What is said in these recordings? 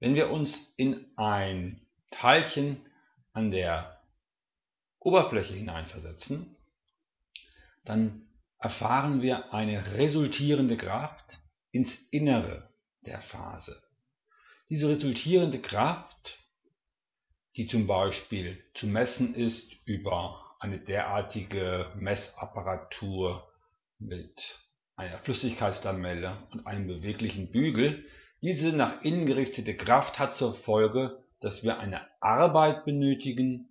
Wenn wir uns in ein Teilchen an der Oberfläche hineinversetzen, dann erfahren wir eine resultierende Kraft ins Innere der Phase. Diese resultierende Kraft, die zum Beispiel zu messen ist über eine derartige Messapparatur mit einer Flüssigkeitslamelle und einem beweglichen Bügel, diese nach innen gerichtete Kraft hat zur Folge, dass wir eine Arbeit benötigen,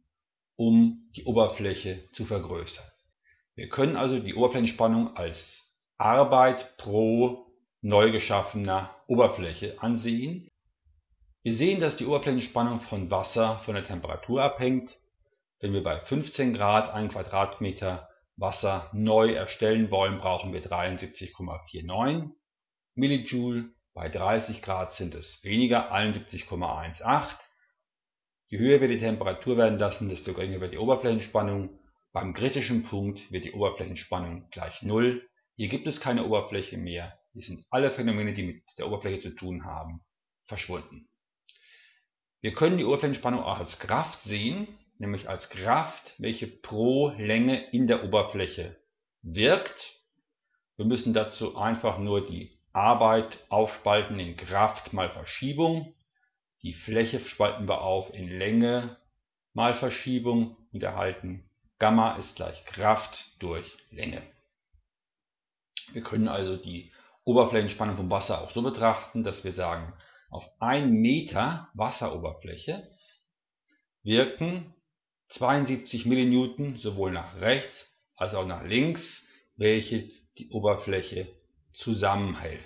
um die Oberfläche zu vergrößern. Wir können also die Oberflächenspannung als Arbeit pro neu geschaffener Oberfläche ansehen. Wir sehen, dass die Oberflächenspannung von Wasser von der Temperatur abhängt. Wenn wir bei 15 Grad 1 Quadratmeter Wasser neu erstellen wollen, brauchen wir 73,49 Millijoule. Bei 30 Grad sind es weniger, 71,18. Je höher wir die Temperatur werden lassen, desto geringer wird die Oberflächenspannung. Beim kritischen Punkt wird die Oberflächenspannung gleich 0. Hier gibt es keine Oberfläche mehr. Hier sind alle Phänomene, die mit der Oberfläche zu tun haben, verschwunden. Wir können die Oberflächenspannung auch als Kraft sehen, nämlich als Kraft, welche pro Länge in der Oberfläche wirkt. Wir müssen dazu einfach nur die Arbeit aufspalten in Kraft mal Verschiebung. Die Fläche spalten wir auf in Länge mal Verschiebung und erhalten Gamma ist gleich Kraft durch Länge. Wir können also die Oberflächenspannung vom Wasser auch so betrachten, dass wir sagen, auf 1 Meter Wasseroberfläche wirken 72 Millinewton sowohl nach rechts als auch nach links, welche die Oberfläche zusammenhält.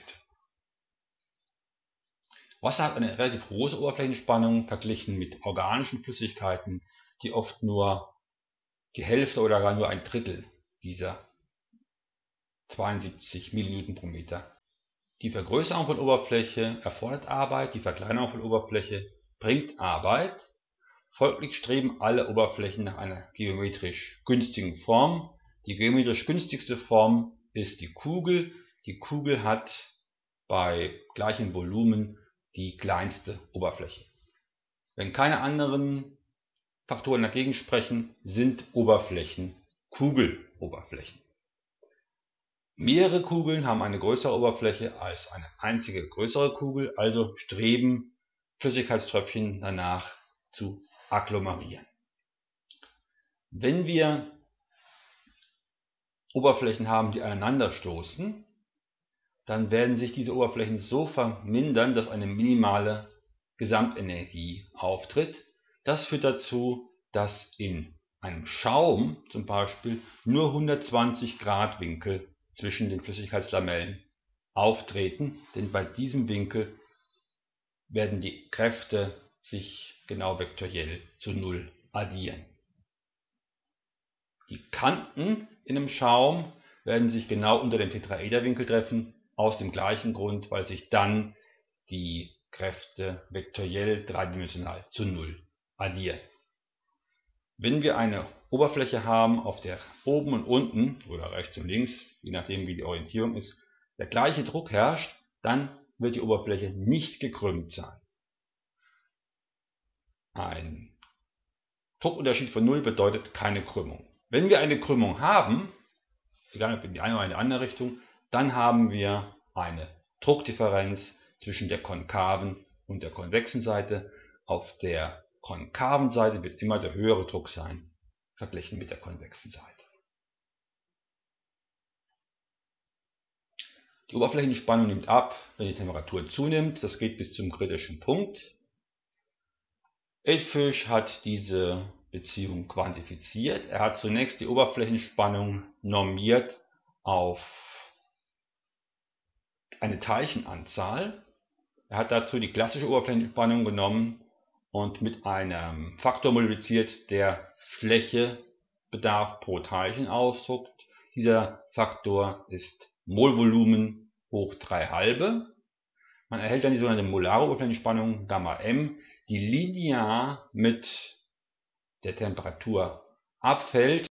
Wasser hat eine relativ große Oberflächenspannung verglichen mit organischen Flüssigkeiten, die oft nur die Hälfte oder gar nur ein Drittel dieser 72 Millinewton pro Meter. Die Vergrößerung von Oberfläche erfordert Arbeit, die Verkleinerung von Oberfläche bringt Arbeit Folglich streben alle Oberflächen nach einer geometrisch günstigen Form. Die geometrisch günstigste Form ist die Kugel. Die Kugel hat bei gleichem Volumen die kleinste Oberfläche. Wenn keine anderen Faktoren dagegen sprechen, sind Oberflächen Kugeloberflächen. Mehrere Kugeln haben eine größere Oberfläche als eine einzige größere Kugel, also streben Flüssigkeitströpfchen danach zu agglomerieren. Wenn wir Oberflächen haben, die aneinanderstoßen, dann werden sich diese Oberflächen so vermindern, dass eine minimale Gesamtenergie auftritt. Das führt dazu, dass in einem Schaum zum Beispiel nur 120 Grad Winkel zwischen den Flüssigkeitslamellen auftreten, denn bei diesem Winkel werden die Kräfte sich genau vektoriell zu 0 addieren. Die Kanten in einem Schaum werden sich genau unter dem Tetraederwinkel treffen, aus dem gleichen Grund, weil sich dann die Kräfte vektoriell dreidimensional zu 0 addieren. Wenn wir eine Oberfläche haben, auf der oben und unten oder rechts und links, je nachdem wie die Orientierung ist, der gleiche Druck herrscht, dann wird die Oberfläche nicht gekrümmt sein. Ein Druckunterschied von 0 bedeutet keine Krümmung. Wenn wir eine Krümmung haben, egal ob in die eine oder in die andere Richtung, dann haben wir eine Druckdifferenz zwischen der konkaven und der konvexen Seite. Auf der konkaven Seite wird immer der höhere Druck sein, verglichen mit der konvexen Seite. Die Oberflächenspannung nimmt ab, wenn die Temperatur zunimmt. Das geht bis zum kritischen Punkt. Edfisch hat diese Beziehung quantifiziert. Er hat zunächst die Oberflächenspannung normiert auf eine Teilchenanzahl. Er hat dazu die klassische Oberflächenspannung genommen und mit einem Faktor multipliziert, der Flächebedarf pro Teilchen ausdruckt. Dieser Faktor ist Molvolumen hoch 3 halbe. Man erhält dann die sogenannte molare Oberflächenspannung Gamma m, die linear mit der Temperatur abfällt